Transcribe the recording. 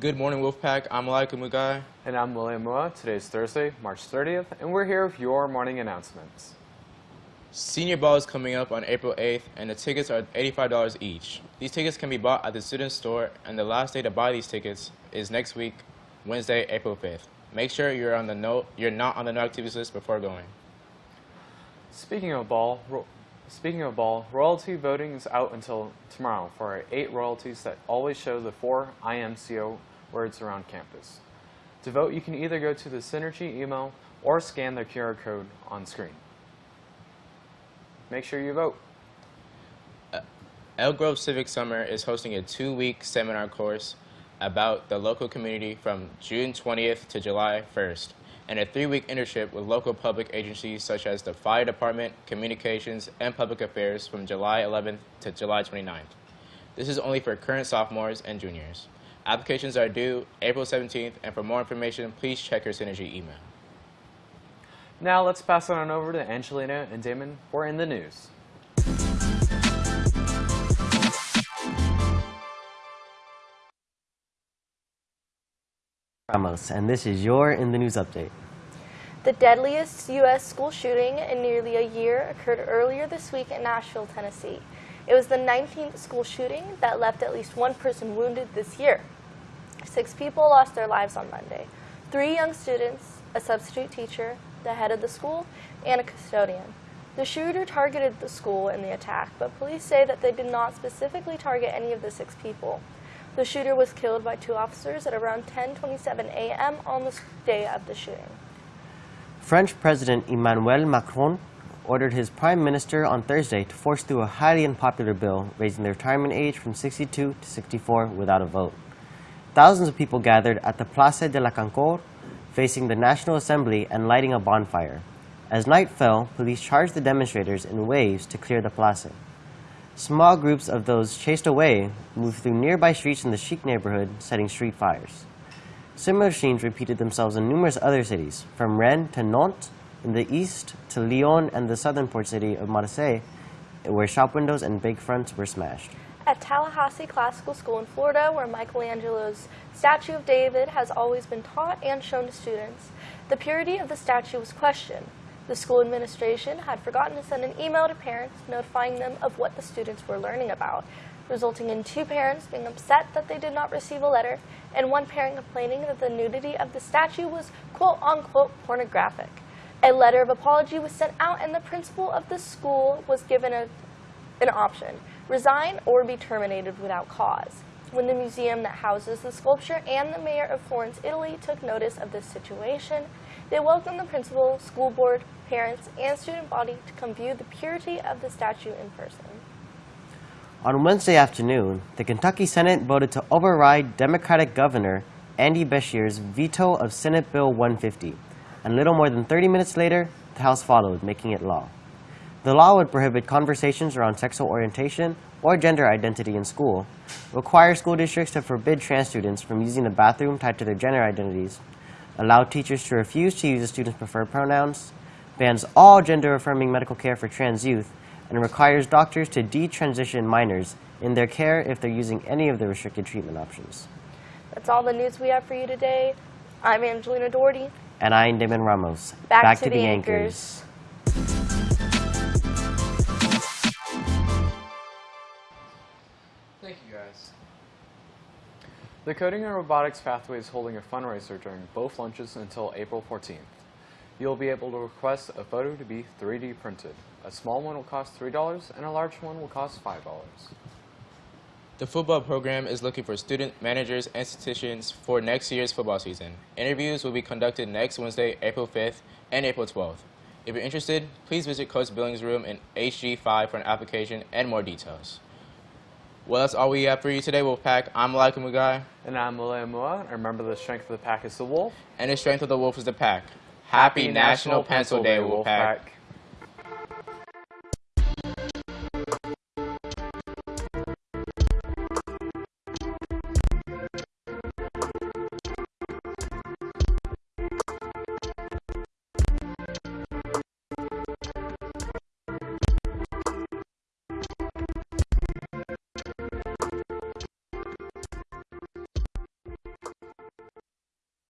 Good morning, Wolfpack. I'm Malaika Mugai. And I'm William Today is Thursday, March 30th, and we're here with your morning announcements. Senior Ball is coming up on April 8th, and the tickets are $85 each. These tickets can be bought at the student store, and the last day to buy these tickets is next week, Wednesday, April 5th. Make sure you're on the no, you're not on the no activities list before going. Speaking of ball, ro- speaking of ball, royalty voting is out until tomorrow for our eight royalties that always show the four IMCO words around campus. To vote, you can either go to the Synergy email or scan the QR code on screen. Make sure you vote. Uh, Elk Grove Civic Summer is hosting a two-week seminar course about the local community from June 20th to July 1st, and a three-week internship with local public agencies such as the Fire Department, Communications, and Public Affairs from July 11th to July 29th. This is only for current sophomores and juniors. Applications are due April 17th, and for more information, please check your Synergy email. Now let's pass it on over to Angelina and Damon for In the News. Ramos, and this is your In the News update. The deadliest U.S. school shooting in nearly a year occurred earlier this week in Nashville, Tennessee. It was the 19th school shooting that left at least one person wounded this year. Six people lost their lives on Monday. Three young students, a substitute teacher, the head of the school, and a custodian. The shooter targeted the school in the attack, but police say that they did not specifically target any of the six people. The shooter was killed by two officers at around 10:27 a.m. on the day of the shooting. French President Emmanuel Macron ordered his prime minister on Thursday to force through a highly unpopular bill raising the retirement age from 62 to 64 without a vote. Thousands of people gathered at the Place de la Concorde facing the National Assembly and lighting a bonfire. As night fell, police charged the demonstrators in waves to clear the place. Small groups of those chased away moved through nearby streets in the chic neighborhood, setting street fires. Similar scenes repeated themselves in numerous other cities, from Rennes to Nantes in the east to Lyon and the southern port city of Marseille, where shop windows and big fronts were smashed. At Tallahassee Classical School in Florida, where Michelangelo's statue of David has always been taught and shown to students, the purity of the statue was questioned. The school administration had forgotten to send an email to parents notifying them of what the students were learning about, resulting in two parents being upset that they did not receive a letter and one parent complaining that the nudity of the statue was quote unquote pornographic. A letter of apology was sent out and the principal of the school was given a, an option, resign or be terminated without cause. When the museum that houses the sculpture and the mayor of Florence, Italy took notice of this situation, they welcomed the principal, school board, parents, and student body to come view the purity of the statue in person. On Wednesday afternoon, the Kentucky Senate voted to override Democratic Governor Andy Beshear's veto of Senate Bill 150, and little more than 30 minutes later, the House followed, making it law. The law would prohibit conversations around sexual orientation or gender identity in school, require school districts to forbid trans students from using the bathroom tied to their gender identities, allow teachers to refuse to use a student's preferred pronouns, bans all gender-affirming medical care for trans youth, and requires doctors to detransition minors in their care if they're using any of the restricted treatment options. That's all the news we have for you today. I'm Angelina Doherty. And I'm Damon Ramos. Back, to, the, anchors. Thank guys. The Coding and Robotics Pathway is holding a fundraiser during both lunches until April 14th. You'll be able to request a photo to be 3D printed. A small one will cost $3 and a large one will cost $5. The football program is looking for student managers and statisticians for next year's football season. Interviews will be conducted next Wednesday, April 5th and April 12th. If you're interested, please visit Coach Billings' room in HG5 for an application and more details. Well, that's all we have for you today, Wolfpack. I'm Malaika Mugai, And I'm William. And remember, the strength of the pack is the wolf. and the strength of the wolf is the pack. Happy, National Pencil Day, Wolfpack. Wolfpack.